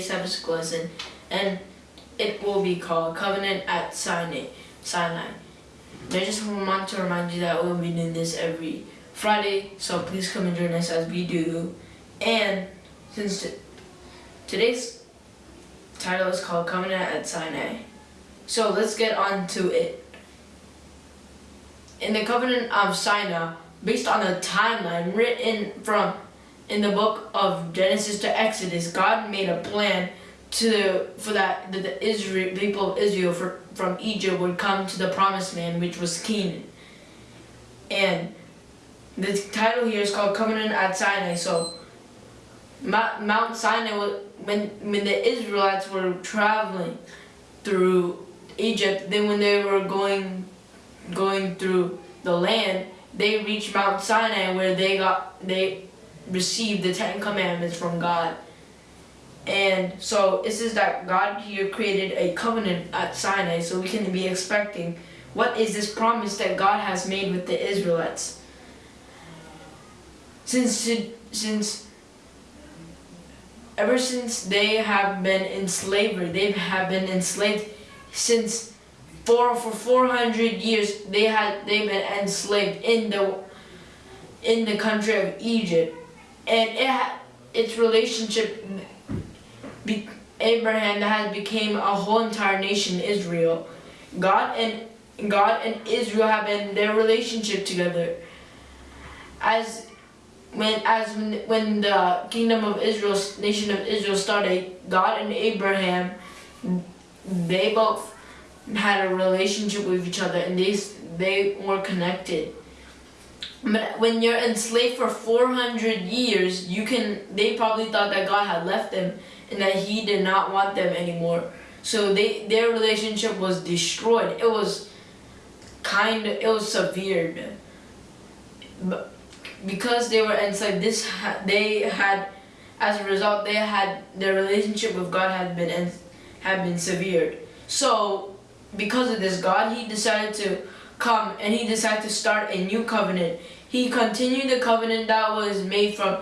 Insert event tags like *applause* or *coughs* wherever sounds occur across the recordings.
Sabbath lesson, and it will be called Covenant at Sinai. Sinai. I just want to remind you that we'll be doing this every Friday, so please come and join us as we do. And since today's title is called Covenant at Sinai, so let's get on to it. In the Covenant of Sinai, based on a timeline written from in the book of Genesis to Exodus, God made a plan to for that the, the Israel people of Israel for, from Egypt would come to the promised land, which was Canaan. And the title here is called Covenant at Sinai. So Mount Sinai, when when the Israelites were traveling through Egypt, then when they were going going through the land, they reached Mount Sinai where they got they received the Ten Commandments from God. And so it says that God here created a covenant at Sinai so we can be expecting what is this promise that God has made with the Israelites. Since since ever since they have been in slavery, they have been enslaved since for for 400 years they had they've been enslaved in the in the country of Egypt and it its relationship be, Abraham has became a whole entire nation Israel. God and God and Israel have been their relationship together. As when as when, when the kingdom of Israel nation of Israel started God and Abraham they both had a relationship with each other and they they were connected but when you're enslaved for 400 years, you can, they probably thought that God had left them and that he did not want them anymore. So they, their relationship was destroyed. It was kind of, it was severed. But because they were enslaved, this, they had, as a result, they had, their relationship with God had been, had been severed. So because of this, God, he decided to come and he decided to start a new covenant he continued the covenant that was made from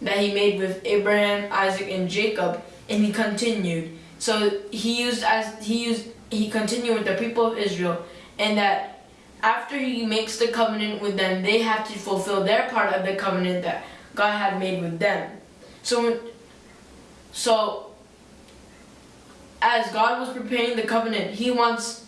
that he made with Abraham, Isaac, and Jacob, and he continued. So he used as he used he continued with the people of Israel, and that after he makes the covenant with them, they have to fulfill their part of the covenant that God had made with them. So, so as God was preparing the covenant, He wants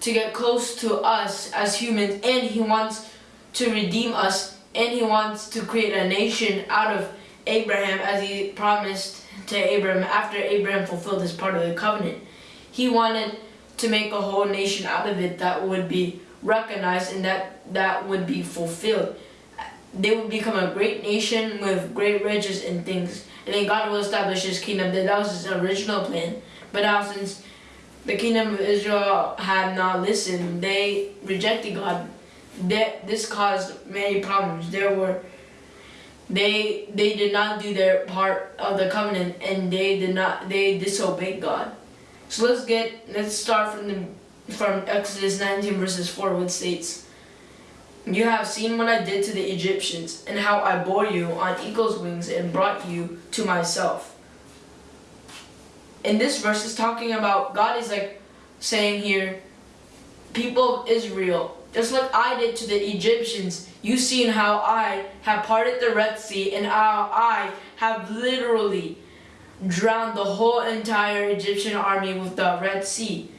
to get close to us as humans, and He wants to redeem us and he wants to create a nation out of Abraham as he promised to Abraham after Abraham fulfilled his part of the covenant. He wanted to make a whole nation out of it that would be recognized and that that would be fulfilled. They would become a great nation with great riches and things. And then God will establish his kingdom. That was his original plan. But now since the kingdom of Israel had not listened, they rejected God that this caused many problems. There were they they did not do their part of the covenant and they did not they disobeyed God. So let's get let's start from the from Exodus 19 verses 4 which states You have seen what I did to the Egyptians and how I bore you on eagle's wings and brought you to myself. In this verse is talking about God is like saying here people of Israel just like I did to the Egyptians, you've seen how I have parted the Red Sea and how I have literally drowned the whole entire Egyptian army with the Red Sea.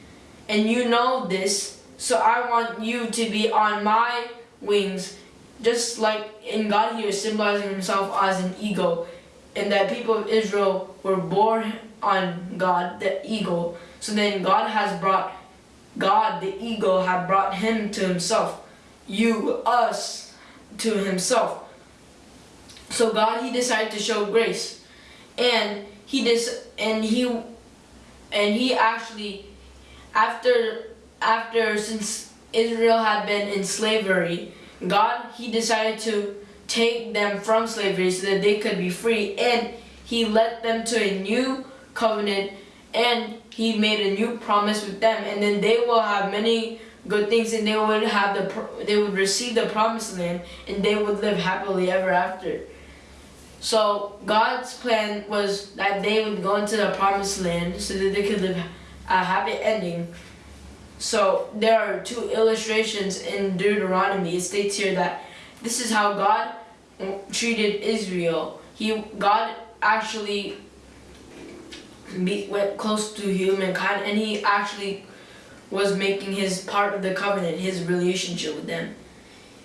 And you know this, so I want you to be on my wings, just like in God here symbolizing himself as an eagle, and that people of Israel were borne on God, the eagle. So then God has brought God, the ego, had brought him to himself. You, us, to himself. So God, he decided to show grace. And he dis and he and he actually after after since Israel had been in slavery, God he decided to take them from slavery so that they could be free and he led them to a new covenant and he made a new promise with them and then they will have many good things and they would have the they would receive the promised land and they would live happily ever after So God's plan was that they would go into the promised land so that they could live a happy ending. So there are two illustrations in Deuteronomy. It states here that this is how God treated Israel. He God actually be, went close to humankind and he actually was making his part of the covenant, his relationship with them.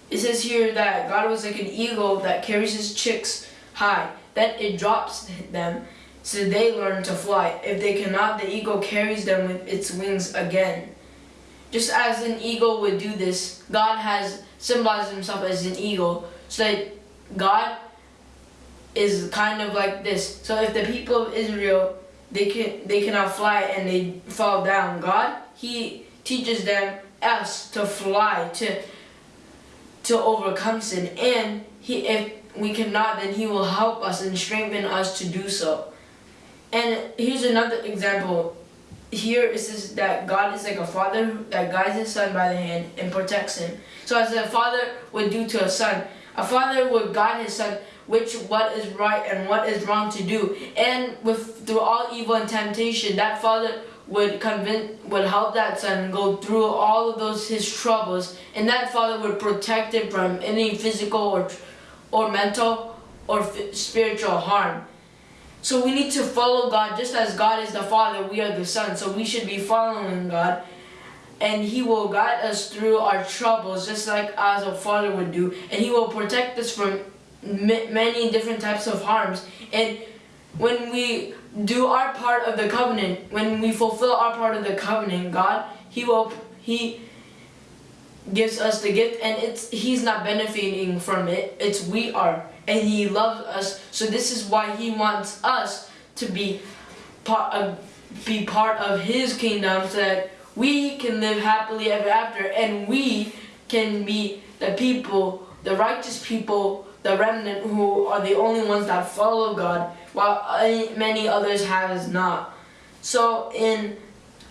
It says here that God was like an eagle that carries his chicks high. Then it drops them so they learn to fly. If they cannot, the eagle carries them with its wings again. Just as an eagle would do this, God has symbolized himself as an eagle so that God is kind of like this. So if the people of Israel they can they cannot fly and they fall down, God He teaches them us to fly to to overcome sin and he if we cannot then he will help us and strengthen us to do so. And here's another example. Here it says that God is like a father that guides his son by the hand and protects him. So as a father would do to a son, a father would guide his son which what is right and what is wrong to do. And with through all evil and temptation, that father would convince would help that son go through all of those his troubles. And that father would protect him from any physical or or mental or spiritual harm. So we need to follow god. Just as god is the father we are the son. So we should be following god. And he will guide us through our troubles just like as a father would do. And he will protect us from many different types of harms and when we do our part of the covenant, when we fulfill our part of the covenant, God, He will He gives us the gift and it's He's not benefiting from it. It's we are. And He loves us. So this is why He wants us to be part of be part of His kingdom so that we can live happily ever after and we can be the people, the righteous people, the remnant who are the only ones that follow God while many others have not. So in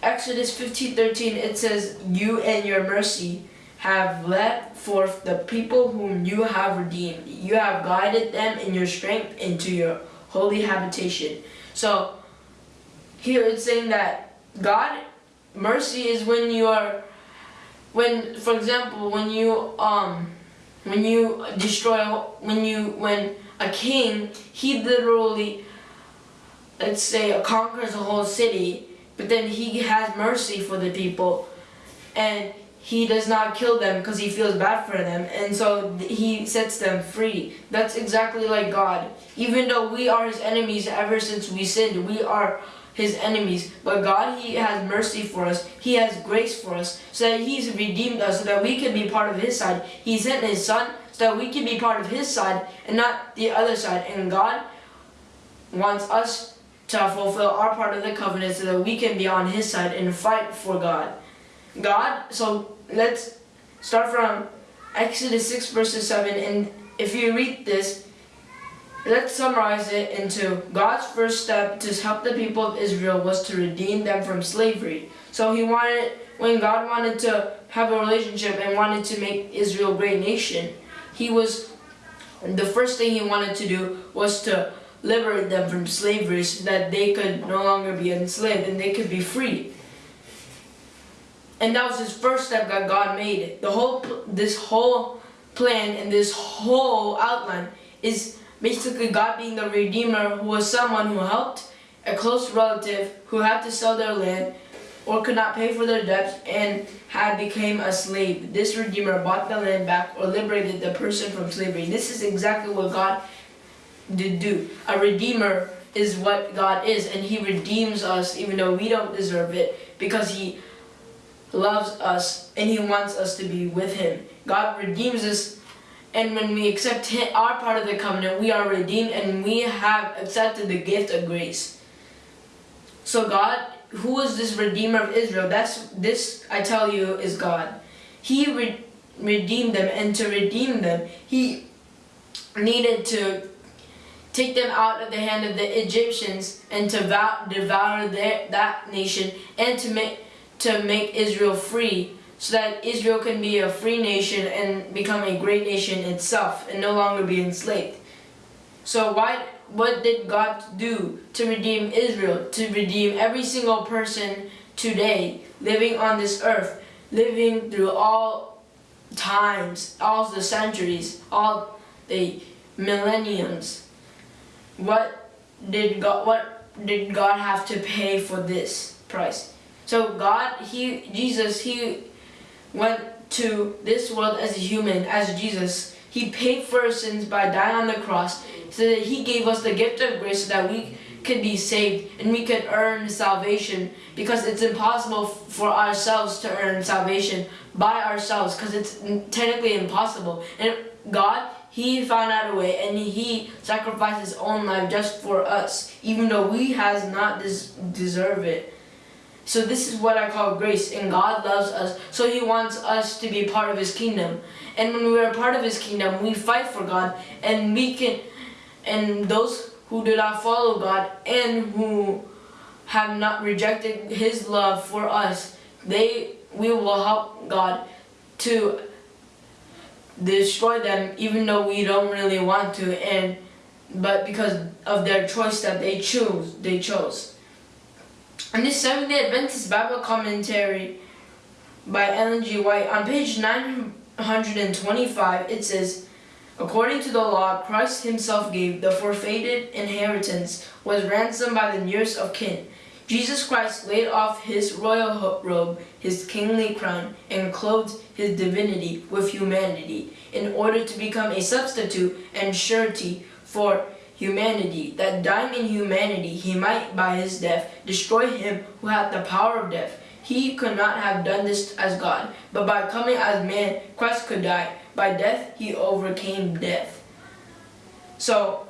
Exodus 15:13 it says, "You and your mercy have led forth the people whom you have redeemed. You have guided them in your strength into your holy habitation." So here it's saying that God mercy is when you are when for example when you um when you destroy when you when a king, he literally, let's say, conquers a whole city, but then he has mercy for the people, and he does not kill them because he feels bad for them, and so he sets them free. That's exactly like God. Even though we are his enemies ever since we sinned, we are his enemies. But God, he has mercy for us. He has grace for us. So that he's redeemed us so that we can be part of his side. He sent his son so that we can be part of his side and not the other side. And God wants us to fulfill our part of the covenant so that we can be on his side and fight for God. God, so let's start from Exodus 6 verses 7 and if you read this, let's summarize it into God's first step to help the people of Israel was to redeem them from slavery. So he wanted, when God wanted to have a relationship and wanted to make Israel a great nation, he was, the first thing he wanted to do was to liberate them from slavery so that they could no longer be enslaved and they could be free. And that was his first step that God made. The whole, this whole plan and this whole outline is basically God being the Redeemer who was someone who helped a close relative who had to sell their land or could not pay for their debts and had become a slave. This Redeemer bought the land back or liberated the person from slavery. This is exactly what God did do. A Redeemer is what God is and He redeems us even though we don't deserve it because He loves us and He wants us to be with Him. God redeems us and when we accept our part of the covenant, we are redeemed and we have accepted the gift of grace. So God who is this Redeemer of Israel? That's this I tell you is God. He re redeemed them, and to redeem them, He needed to take them out of the hand of the Egyptians and to devour their, that nation and to make to make Israel free so that Israel can be a free nation and become a great nation itself and no longer be enslaved. So why what did God do to redeem Israel, to redeem every single person today living on this earth, living through all times, all the centuries, all the millenniums? What did God what did God have to pay for this price? So God, he Jesus, he went to this world as a human, as Jesus. He paid for our sins by dying on the cross so that he gave us the gift of grace so that we could be saved and we could earn salvation because it's impossible for ourselves to earn salvation by ourselves because it's technically impossible. And God, he found out a way and he sacrificed his own life just for us even though we has not des deserve it. So this is what I call grace, and God loves us, so He wants us to be part of His kingdom. And when we are part of His kingdom, we fight for God, and we can, and those who do not follow God and who have not rejected His love for us, they we will help God to destroy them, even though we don't really want to, and but because of their choice that they choose, they chose. In this Seventh-day Adventist Bible commentary by Ellen G. White, on page 925, it says, According to the law, Christ himself gave the forfeited inheritance, was ransomed by the nearest of kin. Jesus Christ laid off his royal robe, his kingly crown, and clothed his divinity with humanity, in order to become a substitute and surety for humanity, that dying in humanity he might by his death destroy him who had the power of death. He could not have done this as God, but by coming as man, Christ could die. By death, he overcame death. So,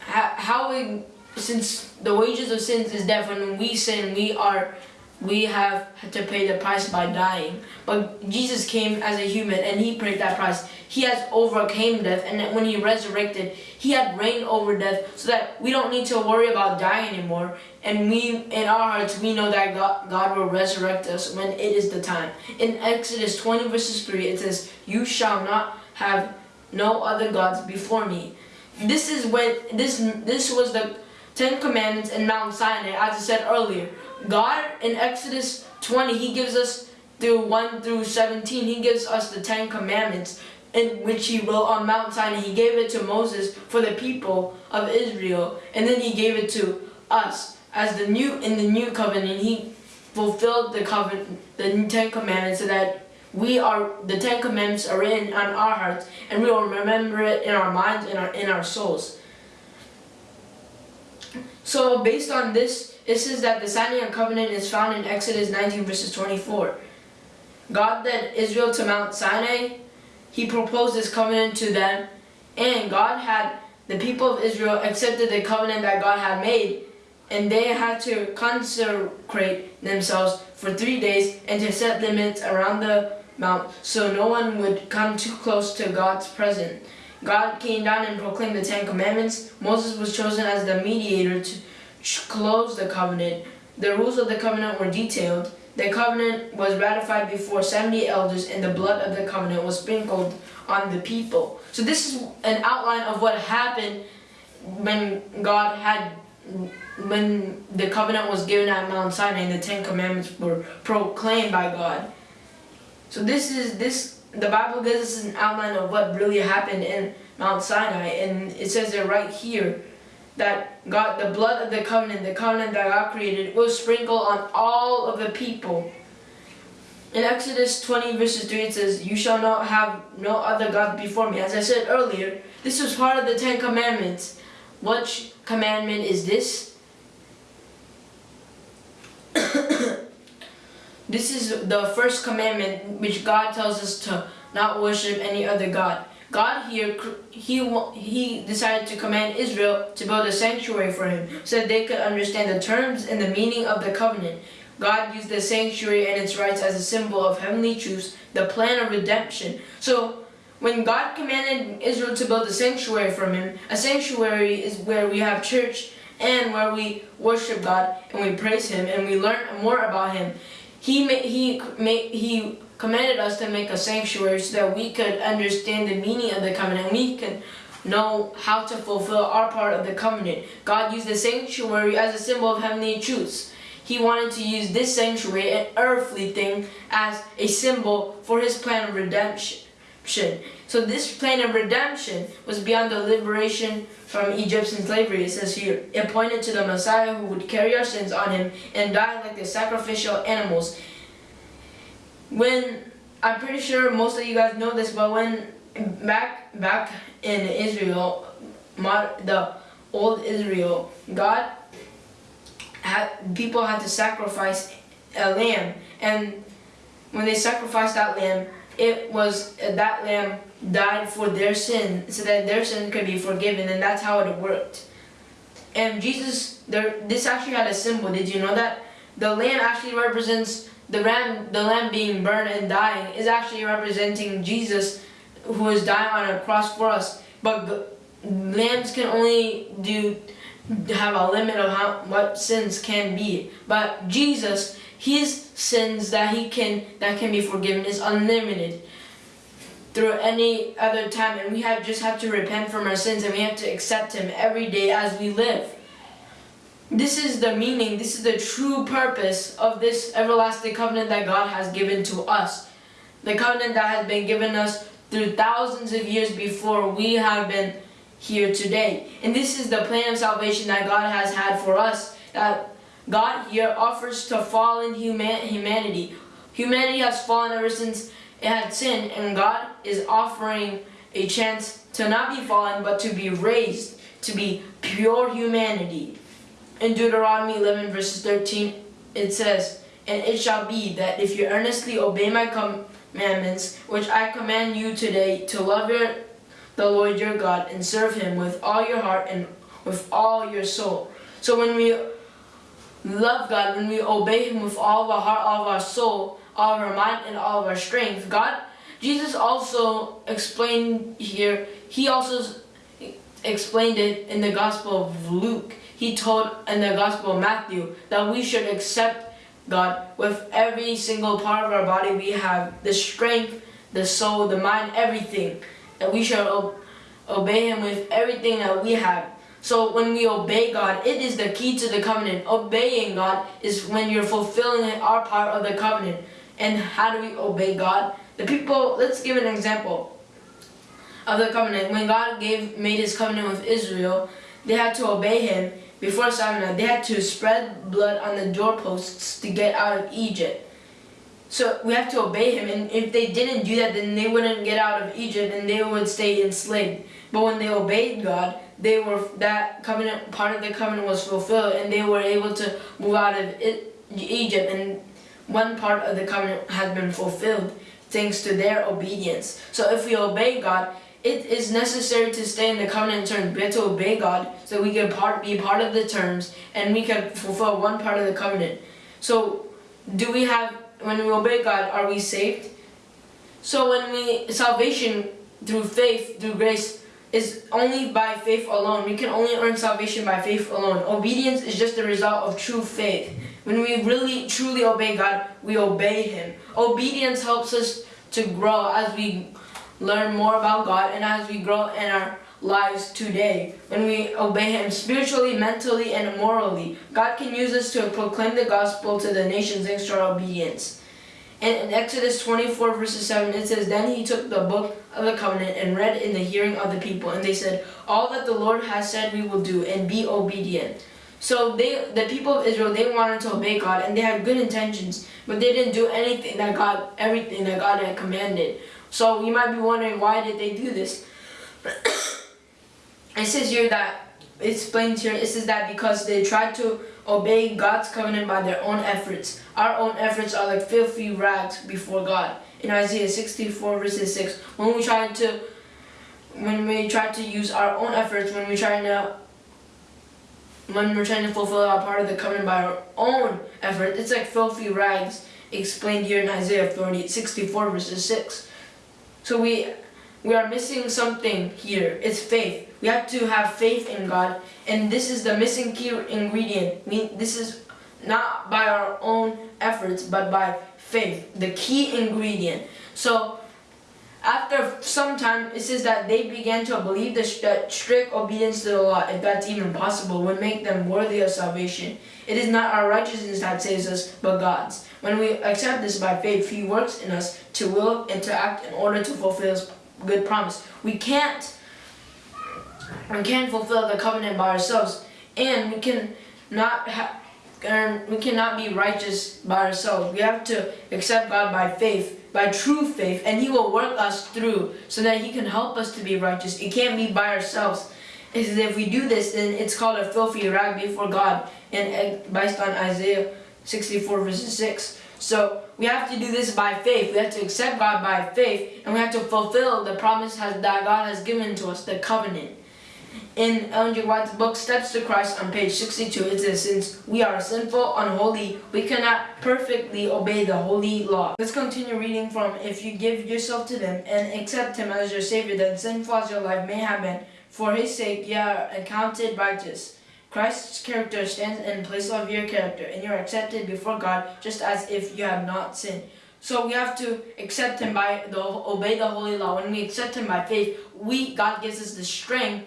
how we, since the wages of sins is death, when we sin, we are we have to pay the price by dying. But Jesus came as a human and he paid that price. He has overcame death and when he resurrected, he had reigned over death so that we don't need to worry about dying anymore. And we, in our hearts, we know that God, God will resurrect us when it is the time. In Exodus 20 verses 3, it says, You shall not have no other gods before me. This is when, this, this was the Ten Commandments in Mount Sinai, as I said earlier. God in Exodus 20, he gives us through 1 through 17, he gives us the Ten Commandments in which he wrote on Mount Sinai. He gave it to Moses for the people of Israel, and then he gave it to us as the new in the new covenant. He fulfilled the covenant, the Ten Commandments, so that we are the Ten Commandments are written on our hearts, and we will remember it in our minds and our in our souls. So based on this, it says that the Sinai covenant is found in Exodus 19 verses 24. God led Israel to Mount Sinai. He proposed this covenant to them. And God had, the people of Israel accepted the covenant that God had made. And they had to consecrate themselves for three days and to set limits around the mount so no one would come too close to God's presence. God came down and proclaimed the Ten Commandments. Moses was chosen as the mediator to close the covenant. The rules of the covenant were detailed. The covenant was ratified before 70 elders and the blood of the covenant was sprinkled on the people. So this is an outline of what happened when God had, when the covenant was given at Mount Sinai and the Ten Commandments were proclaimed by God. So this is, this the Bible gives us an outline of what really happened in Mount Sinai, and it says it right here that God, the blood of the covenant, the covenant that God created, was sprinkled on all of the people. In Exodus 20 verses 3 it says, You shall not have no other God before me. As I said earlier, this was part of the Ten Commandments. What commandment is this? This is the first commandment which God tells us to not worship any other God. God here, he, he decided to command Israel to build a sanctuary for him so that they could understand the terms and the meaning of the covenant. God used the sanctuary and its rites as a symbol of heavenly truths, the plan of redemption. So when God commanded Israel to build a sanctuary for him, a sanctuary is where we have church and where we worship God and we praise him and we learn more about him. He he he commanded us to make a sanctuary so that we could understand the meaning of the covenant. We could know how to fulfill our part of the covenant. God used the sanctuary as a symbol of heavenly truths. He wanted to use this sanctuary, an earthly thing, as a symbol for his plan of redemption. So this plan of redemption was beyond the liberation from Egyptian slavery. It says here, it pointed to the Messiah who would carry our sins on him and die like the sacrificial animals. When I'm pretty sure most of you guys know this, but when back back in Israel, the old Israel, God had people had to sacrifice a lamb, and when they sacrificed that lamb, it was that lamb died for their sin, so that their sin could be forgiven, and that's how it worked. And Jesus, there, this actually had a symbol. Did you know that the lamb actually represents the ram, the lamb being burned and dying, is actually representing Jesus, who is dying on a cross for us. But lambs can only do have a limit of how what sins can be. But Jesus, his sins that he can that can be forgiven is unlimited through any other time and we have just have to repent from our sins and we have to accept him every day as we live. This is the meaning, this is the true purpose of this everlasting covenant that God has given to us. The covenant that has been given us through thousands of years before we have been here today. And this is the plan of salvation that God has had for us. That God here offers to fallen human humanity. Humanity has fallen ever since it had sinned, and God is offering a chance to not be fallen, but to be raised, to be pure humanity. In Deuteronomy 11 verses 13, it says, And it shall be that if you earnestly obey my commandments, which I command you today, to love your the Lord your God and serve him with all your heart and with all your soul. So when we love God, when we obey him with all of our heart, all of our soul, all of our mind, and all of our strength, God, Jesus also explained here, he also explained it in the Gospel of Luke. He told in the Gospel of Matthew that we should accept God with every single part of our body we have, the strength, the soul, the mind, everything that we should obey him with everything that we have. So when we obey God, it is the key to the covenant. Obeying God is when you're fulfilling our part of the covenant. And how do we obey God? The people, let's give an example of the covenant. When God gave made his covenant with Israel, they had to obey him before Sinai. They had to spread blood on the doorposts to get out of Egypt. So we have to obey him, and if they didn't do that, then they wouldn't get out of Egypt and they would stay enslaved. But when they obeyed God, they were that covenant part of the covenant was fulfilled, and they were able to move out of Egypt, and one part of the covenant has been fulfilled thanks to their obedience. So if we obey God, it is necessary to stay in the covenant terms. To obey God so we can part, be part of the terms and we can fulfill one part of the covenant. So do we have when we obey God, are we saved? So when we, salvation through faith, through grace, is only by faith alone. We can only earn salvation by faith alone. Obedience is just the result of true faith. When we really, truly obey God, we obey Him. Obedience helps us to grow as we learn more about God and as we grow in our lives today. When we obey Him spiritually, mentally, and morally, God can use us to proclaim the gospel to the nations thanks to our obedience. And in Exodus 24 verses 7 it says, Then he took the book of the covenant and read in the hearing of the people. And they said, All that the Lord has said we will do and be obedient. So they, the people of Israel, they wanted to obey God and they had good intentions, but they didn't do anything that God, everything that God had commanded. So you might be wondering, why did they do this? *coughs* it says here that explains here it says that because they tried to obey God's covenant by their own efforts. Our own efforts are like filthy rags before God. In Isaiah 64 verses 6, when we try to when we try to use our own efforts, when we try to when we're trying to fulfill our part of the covenant by our own effort, it's like filthy rags explained here in Isaiah 40, 64 verses 6. So we we are missing something here. It's faith. We have to have faith in God, and this is the missing key ingredient. We, this is not by our own efforts, but by faith, the key ingredient. So, after some time, it says that they began to believe that strict obedience to the law, if that's even possible, would make them worthy of salvation. It is not our righteousness that saves us, but God's. When we accept this by faith, He works in us to will and to act in order to fulfill His good promise. We can't, we can't fulfill the covenant by ourselves, and we can not. And we cannot be righteous by ourselves. We have to accept God by faith, by true faith, and He will work us through so that He can help us to be righteous. It can't be by ourselves. If we do this, then it's called a filthy rag before God, and based on Isaiah 64 verses 6. So we have to do this by faith. We have to accept God by faith, and we have to fulfill the promise that God has given to us, the covenant. In Ellen G. White's book Steps to Christ on page 62, it says, Since we are sinful, unholy, we cannot perfectly obey the holy law. Let's continue reading from If you give yourself to them and accept Him as your Savior, then sinful as your life may have been, for His sake you are accounted righteous. Christ's character stands in place of your character, and you are accepted before God just as if you have not sinned. So we have to accept Him by the obey the holy law. When we accept Him by faith, we God gives us the strength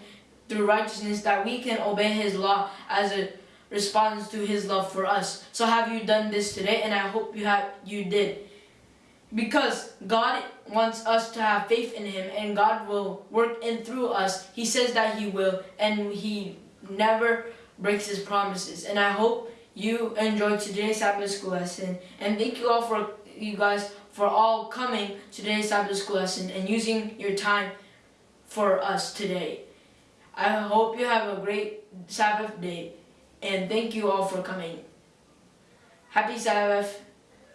through righteousness that we can obey his law as a response to his love for us. So have you done this today? And I hope you have you did. Because God wants us to have faith in him and God will work in through us. He says that he will and he never breaks his promises. And I hope you enjoyed today's Sabbath school lesson. And thank you all for you guys for all coming to today's Sabbath school lesson and using your time for us today. I hope you have a great Sabbath day and thank you all for coming. Happy Sabbath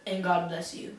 and God bless you.